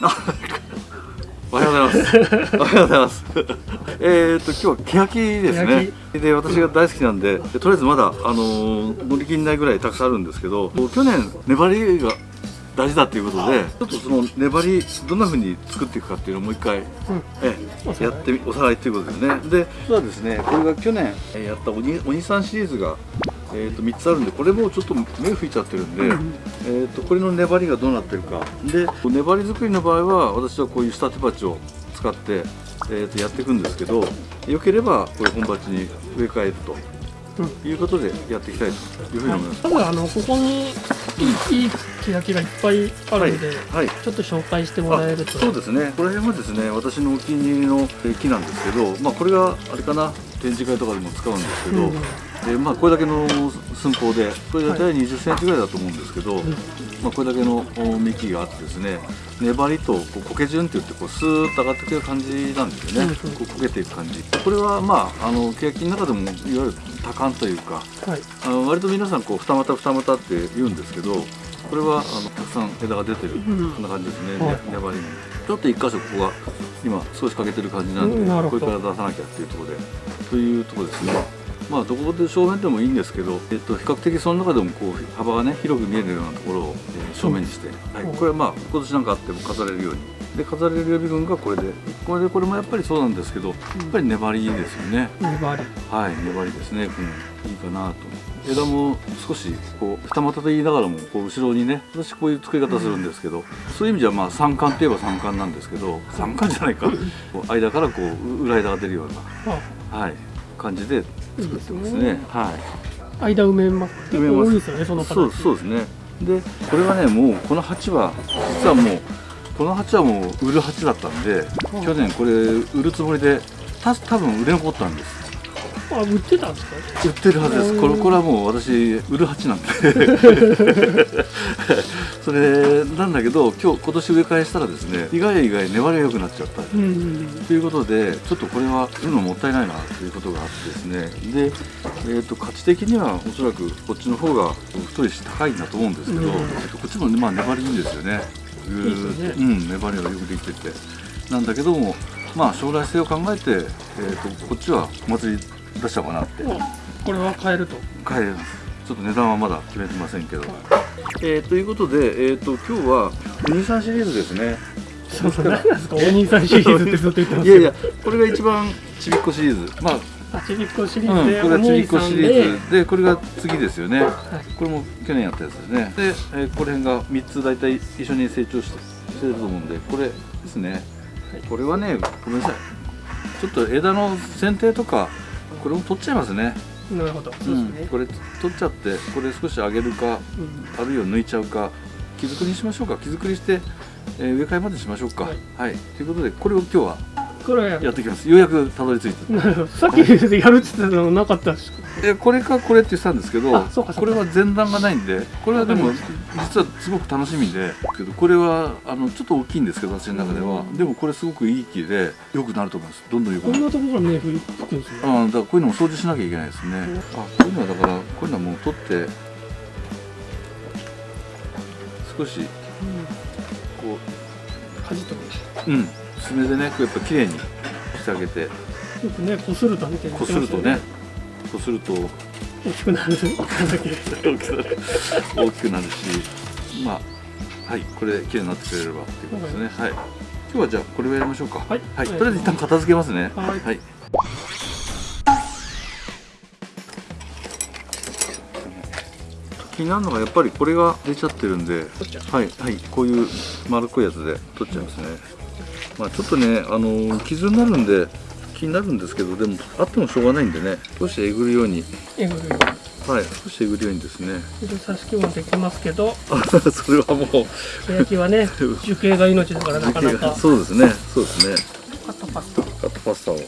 おはようございます。おはようございます。えっと今日はケヤキですね。で私が大好きなんで、でとりあえずまだあのー乗り切んないぐらいたくさんあるんですけど、去年粘りが大事だということで、ちょっとその粘りどんな風に作っていくかっていうのをもう一回、ええやってみおさらいということですね。で、実はですね、これが去年えーやったおにお兄さんシリーズが。えー、と3つあるんでこれもうちょっと目吹いちゃってるんで、えー、とこれの粘りがどうなってるか。で粘り作りの場合は私はこういう下手鉢を使って、えー、とやっていくんですけどよければこういう本鉢に植え替えると。いうことでやっていきたいというふうに思います。まずあのここにいいいい欅がいっぱいあるんで、はいちょっと紹介してもらえると。そうですね。この辺はですね私のお気に入りのえー木なんですけど、まあ、これがあれかな？展示会とかでも使うんですけど、うんでまあ、これだけの寸法でこれ大体2 0センチぐらいだと思うんですけど、まあ、これだけのお幹があってですね粘りとこう苔順って言ってこうスーッと上がってくる感じなんですよね、うんうん。こう焦げていく感じ。これはまああの欅の中でもいわゆる多感というかはい。あの割と皆さんこう二股二股って言うんですけどこれはあのたくさん枝が出てる、ん。こんな感じですね、はい。ね粘りにちょっと一箇所ここが今少し欠けてる感じなんで、これから出さなきゃっていうところで。というところですね。まあどこで正面でもいいんですけど、えっと、比較的その中でもこう幅がね広く見えるようなところを、えー正面にして、はい。うん。これはまあ今年なんかあっても飾れるように。で飾れる予備軍がこれでこれでこれもやっぱりそうなんですけどやっぱり粘りですよね、粘り。はい、粘りですね、うん、いいかなと枝も少しこう二股と言いながらもこう後ろにね私こういう作り方するんですけど、そういう意味じゃまあ三冠といえば三冠なんですけど三冠じゃないか。こう間からこう裏枝が出るようあな、はい、感じで作ってますね。いいですね。はい。間埋めます。結埋めます。構多いですよねその形。そうそうですね。でこれがねもうこの鉢は実はもうこの鉢はもう売る鉢だったんでうん去年これ売るつもりでた多分売れ残ったんですあ売ってたんですか？売ってるはずです。これこれはもう私売る鉢なんで。それなんだけど今日今年植え替えしたらですね意外や意外粘りが良くなっちゃった。うんうんということでちょっとこれは売るのもったいないなということがあってですね。で、えー、と価値的にはおそらくこっちの方が太いし高いんだと思うんですけど、うん。えっとこっちもまあ粘りいいんですよね。ね。うん粘りがよくできてて。なんだけどもまあ将来性を考えて、えー、とこっちはお祭り出しちゃおうかなって。あこれは買えると。買えます。ちょっと値段はまだ決めてませんけど、えーということで、えー、と今日はお兄さんシリーズですね。そうそう何なんですか？お兄さんシリーズってずっと言ってますいやいやこれが一番ちびっこシリーズ。まああちびっこシリうん、ーズで、これがちびっこシリでーズ。で。これが次ですよね、い。これも去年やったやつですね。で、えーこれが3つ大体一緒に成長してしてると思うんでこれですね、これはねごめんなさい。ちょっと枝の剪定とかこれも取っちゃいますね。なるほど。そうですね、これ取っちゃってこれ少し上げるかうん。あるいは抜いちゃうか木作りにしましょうか。木作りして、えー植え替えまでしましょうか。はい。はい、ということでこれを今日はこれやっていきます。ようやくたどり着いた。なるほどさっきやるって言ってたのなかったですえこれかこれって言ってたんですけどこれは前段がないんでこれはでも実はすごく楽しみでけどこれはあのちょっと大きいんですけど私の中では、でもこれすごくいい木で良くなると思います。どんどん良くなる。こんなところから芽吹くんですね。あだからこういうのも掃除しなきゃいけないですね。あこういうのはだからこういうのはもう取って少しこかじっうん爪でねこうやっぱ綺麗にしてあげて。よくねこするとねこするとねこすると。大きくなる。大きくなる。大きくなるしまあはいこれで綺麗になってくれればっていうことですね。はい。今日はじゃあこれをやりましょうか。はい。はい、とりあえず一旦片付けますね。はい。はい。気になるのがやっぱりこれが出ちゃってるんではい。はい。こういう丸っこいやつで取っちゃいますねまあちょっとねあの傷になるんで気になるんですけどでもあってもしょうがないんでね少しえぐるように。えぐるよはい少しえぐるようにですね。うに挿し木もできますけど。それはもう。野焼きはね 樹形が命だからなかなか。そうですねそうですね。カットパスタ。カットパスタを。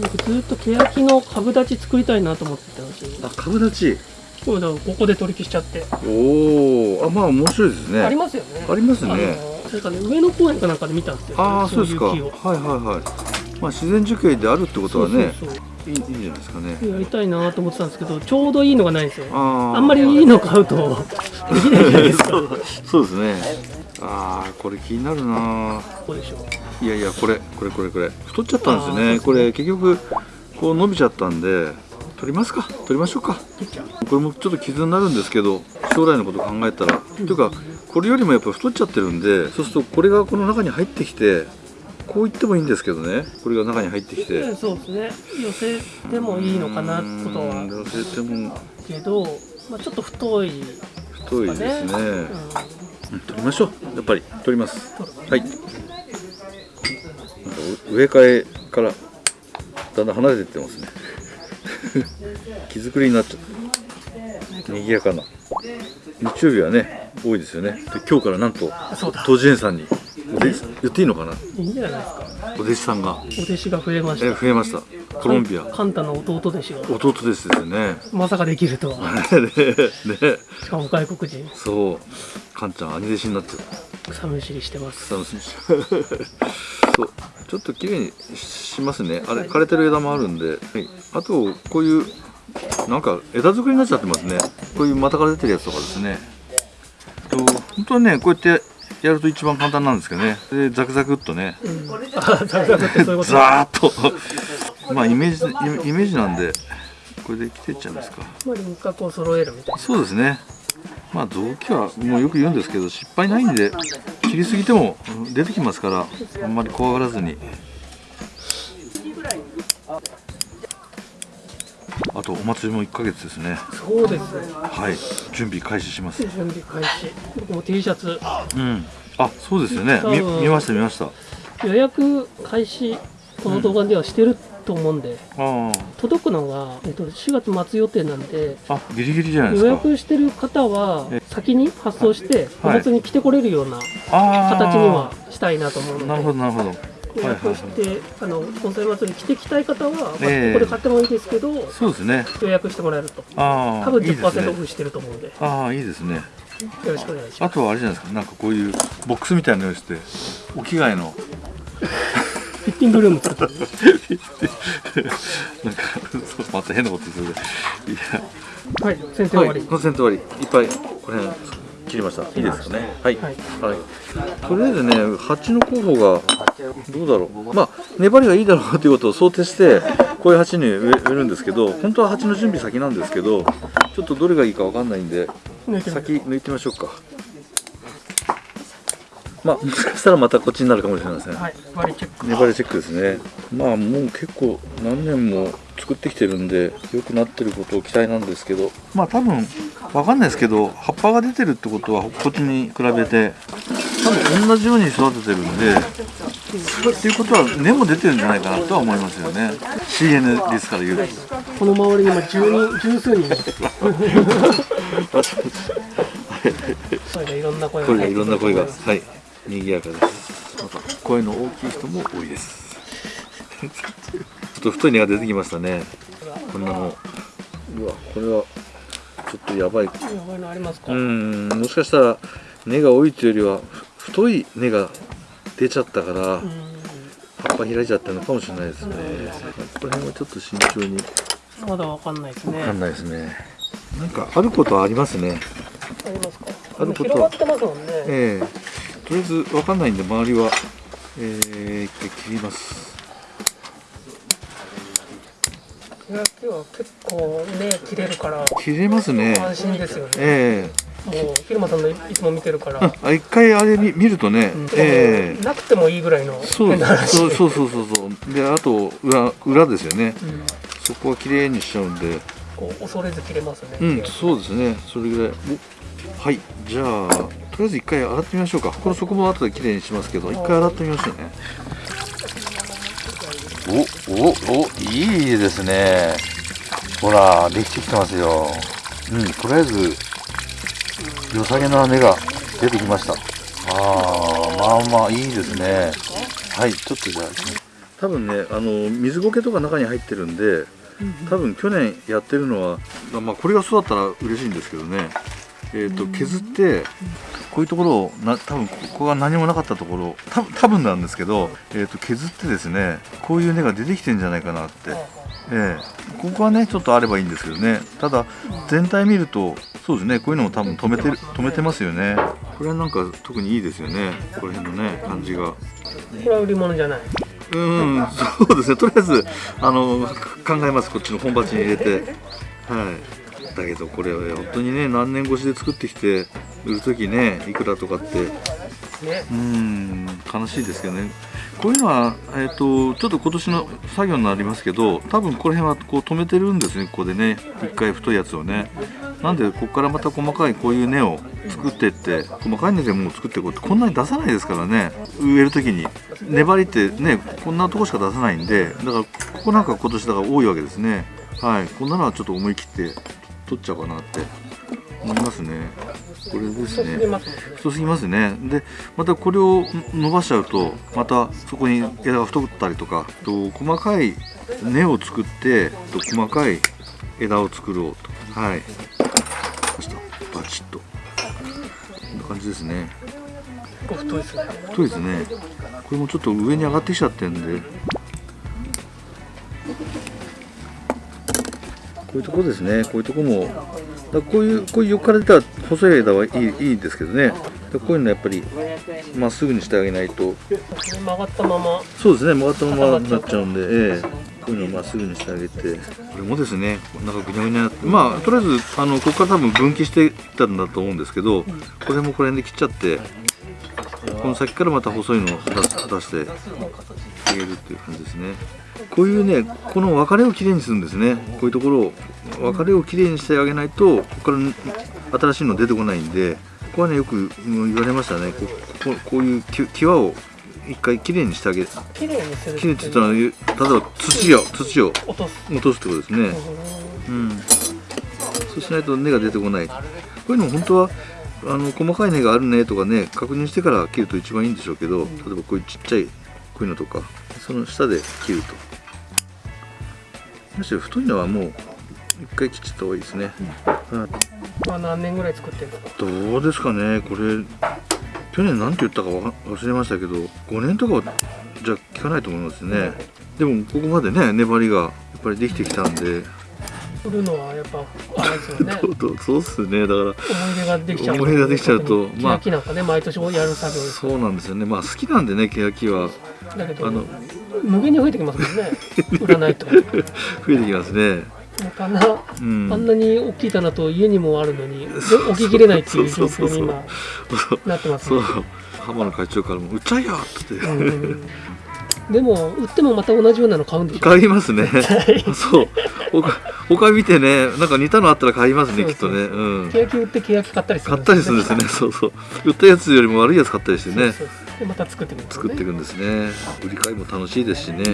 僕ずっとケヤキの株立ち作りたいなと思ってたんですよ。あ株立ち。ここで取り消しちゃって、おおあまあ面白いですね。ありますよね。ありますね。あのなんかね上野公園かなんかで見たんですよ。ああそうですか。はいはいはい。まあ自然樹形であるってことはねそうそういいいいんじゃないですかね。やりたいなと思ってたんですけどちょうどいいのがないんですよ。あんまりいいの買うと。できないじゃないですかそうですね。あーこれ気になるな。どうでしょう。いやいやこれこれこれこれ。太っちゃったんですよね。あーこれ結局こう伸びちゃったんで取りますか。取りましょうか。これもちょっと傷になるんですけど将来のこと考えたら、というかこれよりもやっぱ太っちゃってるんでそうするとこれがこの中に入ってきてこういってもいいんですけどね。これが中に入ってきて。うんそうですね。寄せてもいいのかなことは。うん寄せても。けど、まあ、ちょっと太い太いですね。ね、うん。取りましょう。やっぱり取ります。はい。植え替えからだんだん離れていってますね。木作りになっちゃった賑やかな日曜日はね多いですよね。で今日からなんと当時園さんにお弟子言っていいのかな？いいんじゃないですか。お弟子さんが。お弟子が増えましえた増えました。コロンビア。カンタの弟弟子が。弟弟子ですよね。まさかできるとは。ねね。しかも外国人。そう。カンちゃん兄弟子になってる草むしりしてます。楽しみ そう。ちょっと綺麗にしますね。あれ枯れてる枝もあるんで、はい、あとこういうなんか枝作りになっちゃってますね。こういう股から出てるやつとかですね。と本当はねこうやってやると一番簡単なんですけどね。でザクザクっとね。うザクザクっとザーッと。まあイメージイメージなんでこれで切っていっちゃいますか。まあ輪郭を揃えるみたいそうですね。まあ臓器はもうよく言うんですけど失敗ないんで切りすぎてもうん出てきますからあんまり怖がらずにとお祭りも1ヶ月ですね。なそうです。はい。準備開始します。準備開始。僕も T シャツ。うん。あそうですよね。見ました見ました。予約開始この動画ではしてると思うんで、あ届くのが、えっと、4月末予定なんでああギリギリじゃないですか。予約してる方はえ。先に発送しておはい。祭りに来てこれるような形にはしたいなと思うので、なるほどなるほど予約して、あの盆栽祭りに来てきたい方は、まあええ。ここで買ってもいいですけどそうですね。予約してもらえると。ああ多分いいです10%オねフしてると思うんで。よああいいですね。ろしくお願いしまあとはあれじゃないですか。なんかこういうボックスみたいなの用意してお着替えの。すフィッティングルーム。なんかそうまた変なことする。いや。はい先生終わり、はい、コンセント割り。いっぱいこれ切りました。いいですかね。はい、はい。はい。とりあえずね鉢の候補がどうだろう。まあ粘りがいいだろうということを想定してこういう鉢に植えるんですけど本当は鉢の準備先なんですけどちょっとどれがいいかわかんないんで先抜いてみましょうか。まあもしかしたらまたこっちになるかもしれません、はい。割りチェック。粘りチェックですね。まあもう結構何年も作ってきてるんで良くなってることを期待なんですけど。まあ多分わかんないですけど葉っぱが出てるってことはこっちに比べて多分同じように育ててるんでっていうことは根も出てるんじゃないかなとは思いますよね。CN ですから言うと。この周りに今10人十数人それでいろんな声がこれがいろんな声がはい賑やかです。また声の大きい人も多いですと太い根が出てきましたね。こんなの。うわこれはちょっとやばい。やばいのありますか、うんもしかしたら根が多いというよりはふ太い根が出ちゃったからうん。葉っぱ開いちゃったのかもしれないですね。この辺はちょっと慎重に。まだわかんないですね。わかんないですねなんかあることはありますね。ありますか？あること。広がってますもんね、ええ。とりあえずわかんないんで周りはえー、一回切りますいや今日は結構ね切れるから切れますね。安心ですよね。えもう昼間さんのいつも見てるから、えあ一回あれ見見るとね、うん。ええ。なくてもいいぐらいのそう。そうそうそうそうそう。であと裏裏ですよね。うん。そこは綺麗にしちゃうんで。こう恐れず切れますね、うんそうですね。それぐらい。おはい。じゃあとりあえず一回洗ってみましょうか。この底も後で綺麗にしますけど一回洗ってみましょうねおおおいいですね。ほらできてきてますよ。うんとりあえず良さげな根が出てきました。ああまあまあいいですね。はいちょっとじゃあ。多分ねあの水苔とか中に入ってるんで多分去年やってるのは、まあ、これが育ったら嬉しいんですけどね、えー、と削ってこういうところをな多分ここが何もなかったところ多分多分なんですけど、えー、と削ってですねこういう根が出てきてんじゃないかなって、ええ。ここはねちょっとあればいいんですけどね。ただ全体見るとそうですねこういうのも多分止めてる止めてますよね。これなんか特にいいですよね。この辺のね感じが。これは売り物じゃない。うんそうですね。とりあえずあの考えます。こっちの本鉢に入れて。はい。だけどこれは本当にね何年越しで作ってきて売る時ねいくらとかって。ね。うん悲しいですけどね。こういうのは、えー、とちょっと今年の作業になりますけど多分この辺はこう止めてるんですねここでね。一回太いやつをね。なんでここからまた細かいこういう根を作っていって細かい根でもう作っていこうってこんなに出さないですからね。植える時に。粘りってねこんなとこしか出さないんで。だからここなんか今年だから多いわけですね。はい。こんなのはちょっと思い切って取っちゃおうかなって思いますね。これですそうすぎねますもんね。太すぎますね。でまたこれを伸ばしちゃうとまたそこに枝が太ったりとかと細かい根を作ってと細かい枝を作ろうと。はい。そしたバチッと。こんな感じですね。太いですね。太いですね。これもちょっと上に上がってきちゃってるんで。こういうとこですね。こういうとこもだこういうこういう横から出た細い枝はいいいいですけどね。こういうのやっぱりまっすぐにしてあげないと。曲がったまま。そうですね曲がったままになっちゃうんで、ええ。こういうのをまっすぐにしてあげて。これもですねなんかぐにゃぐにゃになって。まあとりあえずあのここから多分分岐していったんだと思うんですけどこれもこれで切っちゃってこの先からまた細いのを出してあげるっていう感じですね。こういうねこの分かれをきれいにするんですね。こういうところを分かれをきれいにしてあげないとここから新しいの出てこないんでここはねよくうん言われましたね。こここういうき際を一回きれいにしてあげる綺麗にするきれいって言ったら例えば土を土を落とす。落とすってことですね。うん。そうしないと根が出てこない。こういうの本当はあの細かい根があるねとかね確認してから切ると一番いいんでしょうけど例えばこういうちっちゃいこういうのとかその下で切ると。むしろ太いのはもう一回切っちゃった方がいいですね、はいまあ何年ぐらい作ってるの？かどうですかねこれ去年何て言ったかわ忘れましたけど5年とかはじゃ効かないと思いますね。でもここまでね粘りがやっぱりできてきたんで売るのはやっぱあれですよね。そうっすね。だから思い出ができちゃう思い出ができちゃうとまあ欅なんかね毎年やる作業ですそうなんですよね。まあ好きなんでね欅は。だけどあの無限に増えてきますもんね。売らないと。増えてきますね。棚うん。あんなに大きい棚と家にもあるのにで置ききれないっていう状況に今なってますね。そう。浜野会長からも「売っちゃいや!」って。うんでも売ってもまた同じようなの買うんでしょ買いますね。そう。他他見てねなんか似たのあったら買いますねきっとね。うん。欅売って欅買ったりする買ったりするんですね。そうそう。売ったやつよりも悪いやつ買ったりしてね。でまた作っていくんですよね。作っていくんですね。売り買いも楽しいですしね。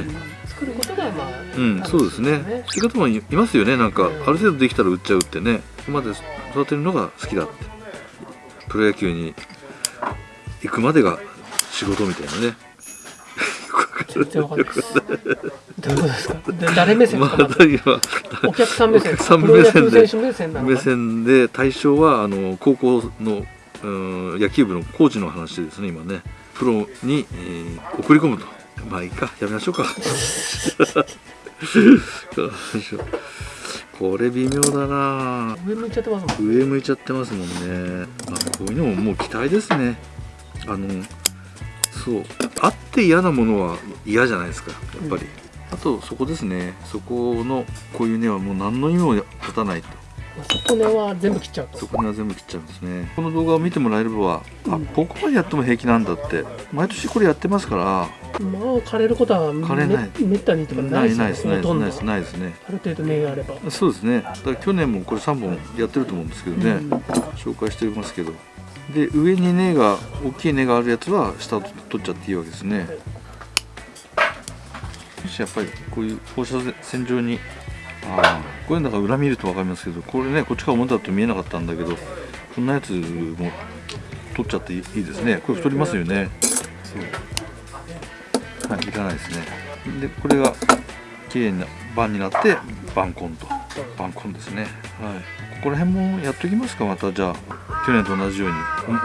作ることがまあうんそうですね。そういう方もいいますよね。なんかうん。ある程度できたら売っちゃうってね。ここまで育てるのが好きだって。プロ野球に行くまでが仕事みたいなね全然わかんないです。どういうことですか？で誰目線でますあか？まずだ今お客さん目線さん目線で目線で対象はあの高校のうん野球部のコーチの話ですね今ね。プロに、えー送り込むと。まあいいか。やめましょうか。これ微妙だな。上向いちゃってますもん上向いちゃってますもんね、まあ、こういうのももう期待ですね。あのそうあって嫌なものは嫌じゃないですかやっぱり、あとそこですね。そこのこういう根はもう何の意味も立たないと。底根は全部切っちゃうと。そこには全部切っちゃうんですね。この動画を見てもらえれば、あうんここまでやっても平気なんだって。毎年これやってますから。まあ枯れることはめ枯れない。めったにとかなないいでないですないですすよねないです。ないですね。ある程度根があれば。そうですね。だから去年もこれ3本やってると思うんですけどね、うん。紹介してますけどで上に根が大きい根があるやつは下を取っちゃっていいわけですね。もしやっぱりこういう放射線状にああこういうのが裏見ると分かりますけどこれねこっちから表だと見えなかったんだけどこんなやつも取っちゃっていいいいですね。これ太りますよね。そう。はいいらないですね。でこれが綺麗な盤になって盤根と。盤根ですね。はい。ここら辺もやっときますかまた。じゃあ去年と同じように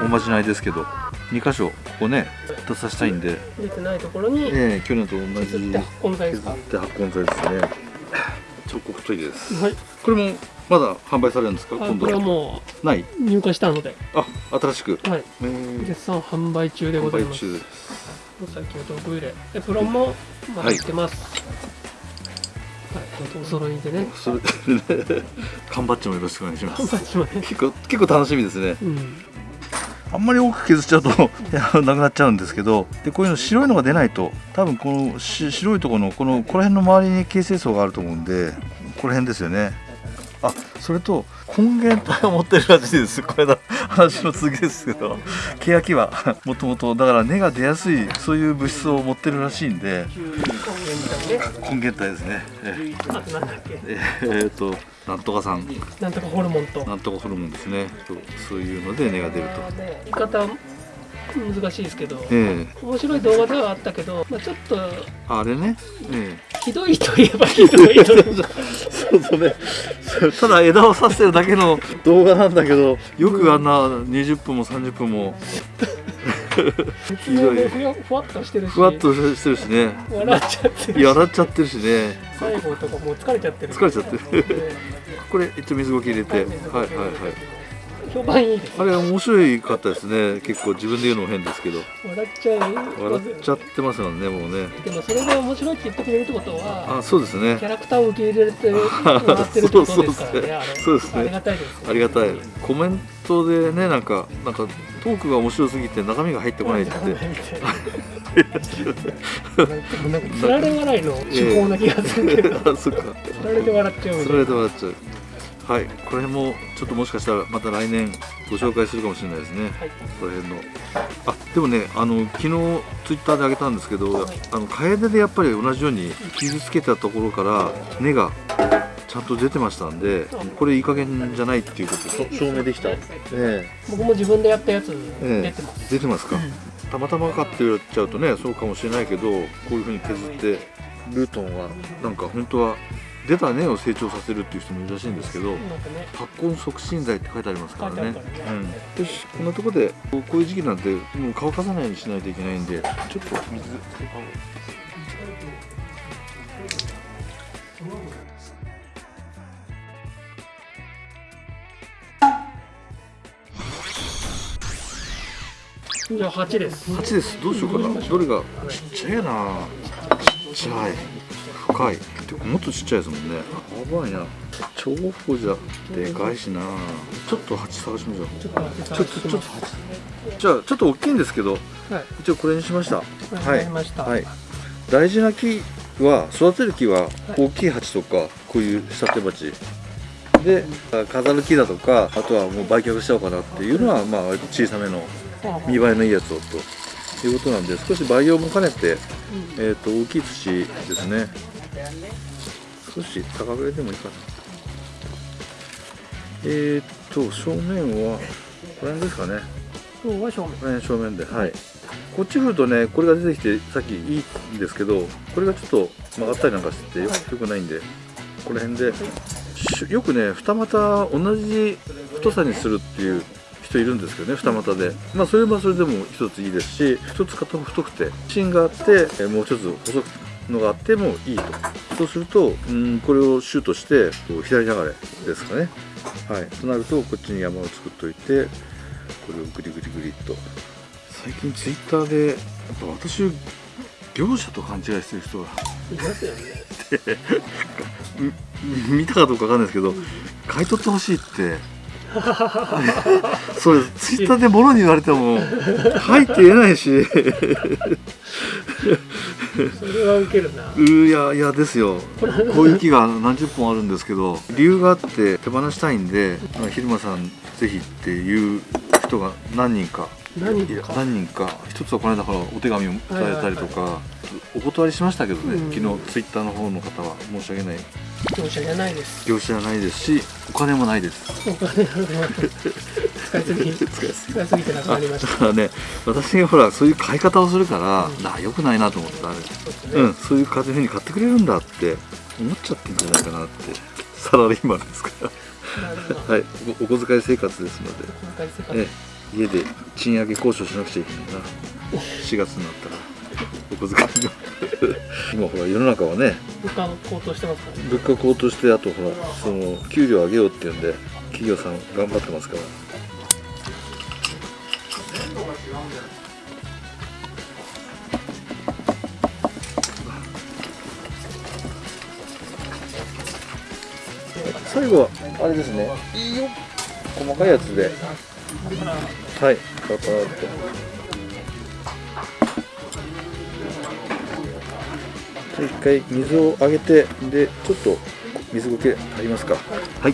おおまじないですけど2箇所ここね出させたいんで、出てないところにええ去年と同じ。削って発根剤ですか？削って発根剤ですね。チョコトイレです。はい。これもまだ販売されるんですか？あこれは。今度はもない、う入荷したので。あ新しく。はい。えー絶賛販売中でございます。販売中です。最近は毒入れでプロンもまだ売ってます。はい、お揃いでね。それで缶バッジもよろしくお願いします。結構結構楽しみですね。うん。あんまり多く削っちゃうと いやなくなっちゃうんですけどでこういうの白いのが出ないと多分このし白いところのこのこの辺の周りに形成層があると思うんでこの辺ですよね。あそれと根源体を 持ってるらしいです。これだ話の続きですけど。欅は もともとだから根が出やすいそういう物質を持ってるらしいんで根源体ですね。えっとなんとかさん。なんとかホルモンと。なんとかホルモンですね。そうそういうので根が出ると。言い方難しいですけどええ。面白い動画ではあったけど、まあ、ちょっとあれね。ええ。ひどいといえばひどい そうそうね。ただ枝を刺してるだけの動画なんだけど、よくあんな20分も30分もふわふわっとしてるしふわっとしてるしね。笑っちゃってるしやらっちゃってるしね。最後とかもう疲れちゃってる疲れちゃってる。でこれ一応水ゴキ入れて、はいはいはい。評判いいですあれ面白かったですね。結構自分で言うのも変ですけど、笑っちゃう笑っちゃってますよねもうね。でもそれで面白いって言ってくれるってことはあ、そうですねキ。ャラクターを受け入れて もらってるってことですからねそうですねありがたいですありがたい。コメントでねなんかなんかトークが面白すぎて中身が入ってこないって。なんかつられ笑いの手法な気がするけど、あ、そっか。つられて笑っちゃうみそれたいで笑っちゃう。はい、これもちょっともしかしたらまた来年ご紹介するかもしれないですね。はい。この辺の。あ、でもね、あの昨日ツイッターで上げたんですけど、はい。あのカエデでやっぱり同じように傷つけたところから根がちゃんと出てましたんで、これいい加減じゃないっていうことで。証明できた。ええ。僕も自分でやったやつえ出てます、出てますか？たまたまかって言っちゃうとね、そうかもしれないけど、こういう風に削ってルートンはなんか本当は出た根を成長させるっていう人もいるらしいんですけど。ね発根促進剤って書いてありますからね。ねうん、よし、こんなところでこういう時期なんてもう乾かさないようにしないといけないんで、ちょっと水。じゃあ8です八です。どうしようかな。どれがちっちゃいな。ちっちゃい。深い。てかもっとちっちゃいですもんね。やばいな。長方じゃでかいしな。ちょっと八探しましょう。ちょっと8ちょっとちょっと八。じゃあちょっと大きいんですけど、はい一応これにしました。わかりました、はい、大事な木は育てる木は大きい鉢とかこういう仕立て鉢であ飾る木だとかあとはもう売却しちゃおうかなっていうのはまあ割と小さめのあ見栄えのいいやつをということなんで少し培養も兼ねて、えー、と大きい土ですね少し高めでもいいかな。えー、っと正面はこれですかね。今日は正面。これ正面ではい。こっち振るとねこれが出てきてさっきいいんですけどこれがちょっと曲がったりなんかしててよよくないんでこの辺で。しよくね二股同じ太さにするっていう人いるんですけどね二股で。まあそれはそれでも一ついいですし一つ片方太くて芯があってえもう一つ細くのがあってもいいと。そうするとうんこれをシュートしてこう左流れですかね。はい。となるとこっちに山を作っといてこれをグリグリグリっと。最近ツイッターでやっぱ私を業者と勘違いしてる人がいますよね。み 見たかどうかわかんないですけど買い取ってほしいって それツイッターで物に言われても入って言えないし。それはウケるな。ういやいやですよ。こういう木が何十本あるんですけど理由があって手放したいんでまあ昼間さんぜひっていう人が何人か何か？何人か一つはこの間ほらお手紙をいただいたりとか、お断りしましたけどね、うん。昨日ツイッターの方の方は申し訳ない業者じゃないです。業者じゃないですしお金もないです。お金あるの使いすぎ。使いすぎ。使いすぎてなくなりました。だからね私がほらそういう買い方をするから、な良くないなと思ってあれ。うんそういう風に買ってくれるんだって思っちゃってんじゃないかなってサラリーマンですから。はいおお小遣い生活ですので。え家で賃上げ交渉しなくちゃいけないな。4月になったら お小遣いの。今ほら世の中はね物価の高騰してますからね。物価高騰してあとほらその給料上げようっていうんで企業さん頑張ってますから。最後はあれですね。いいよ。細かいやつで。はい。パラパラっと一回水をあげてでちょっと水苔ありますか？はい。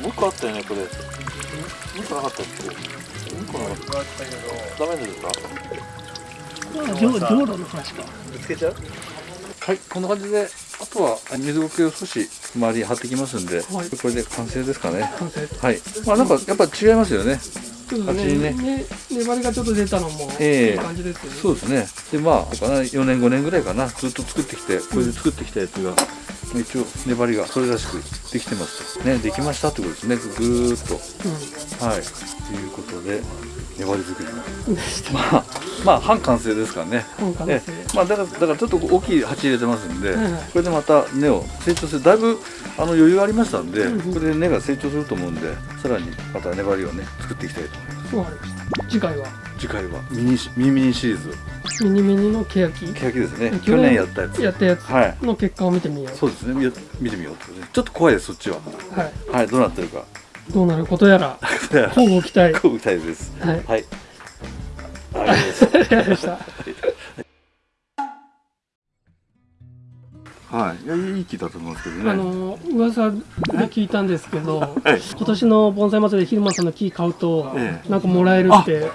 もう一個あったよねこれ。もう一個なかったっけ？もう一個なかった。ダメですか？浄浄土の話か。ぶつけちゃう？はいこんな感じであとは水苔を少し周りに貼ってきますんで、はい。これで完成ですかね。完成はい。まあなんかやっぱ違いますよねちょっとねね。ね粘りがちょっと出たのもええ。いい感じですよね、そうですね。でまあかな4年5年ぐらいかな。ずっと作ってきてこれで作ってきたやつが、一応粘りがそれらしくできてますねできましたってことですね。ぐーっと。はい。ということで粘り作りでしたまあまあ半完成ですからね。ええ。まあだからだからちょっと大きい鉢入れてますんで、はいはいこれでまた根を成長する。だいぶあの余裕ありましたんで、うんうん。これで根が成長すると思うんでさらにまた粘りをね作っていきたいと思います。次回は。次回はミニシミニミニシリーズミニミニのケヤキ。ケヤキですね。去年やったやつ。やったやつはい。の結果を見てみよそうですね。見見てみようちょっと怖いですそっちは。うはい。はい。どうなってるかどうなることやら 乞うご期待。こうたいです。はい。はい。ありがとうございました。はい。いやいい木だと思うんですけどね。あの噂で聞いたんですけど、え 今年の盆栽祭りで昼間さんの木買うと、ええ。なんかもらえるって。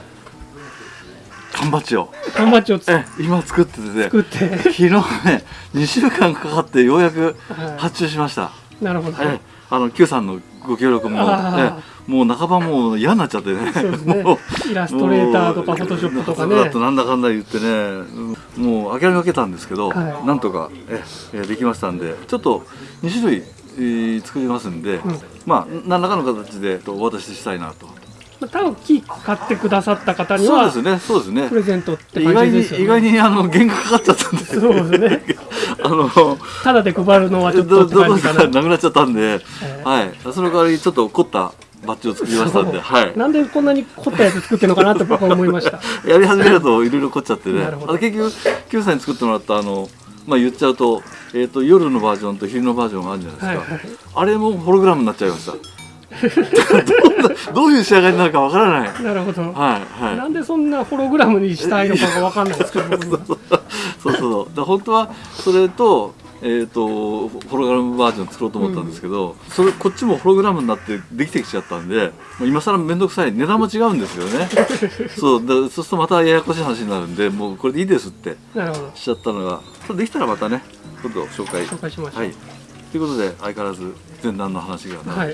缶バッジを。缶バッジを今作ってて。ね作って、昨日ね2週間かかってようやくは発注しました、い、なるほど、えあの Q さんのご協力もあえもう半ばもう嫌になっちゃってね。そうですね。もうイラストレーターとかフォトショップとかね。だとなんだかんだ言ってね。うん。もう諦めかけたんですけど、はい。なんとかええできましたんでちょっと2種類、えー作りますんで、うん。まあ何らかの形でとお渡ししたいなとまあ多分木買ってくださった方にはそうですねそうですね。プレゼントって意外に感じですよね。意外にあの原価かかっちゃったんで。そうですね。あのただで配るのはちょっとって感じかな。かなくなっちゃったんで、ええ。はい、その代わりちょっと凝ったバッジを作りましたんで、はい、なんでこんなに凝ったやつ作ってるのかなって僕は思いました。やり始めるといろいろ凝っちゃってね。結局 Q さんに作ってもらったあの、まあ、言っちゃうと,、えー、と夜のバージョンと昼のバージョンがあるじゃないですか、はいはい。あれもホログラムになっちゃいました どういう仕上がりになるかわからない。なるほど、はいはい。なんでそんなホログラムにしたいのかがわかんないですけど。そうそうそう。だから本当はそれと,、えー、とホログラムバージョン作ろうと思ったんですけど、それこっちもホログラムになってできてきちゃったんでもう今更面倒くさい値段も違うんですよね。そう。だそうするとまたややこしい話になるんでもうこれでいいですってなるほど。しちゃったのが。できたらまたね今度紹介。紹介しましょう。はいということで相変わらず前段の話がなくて。はい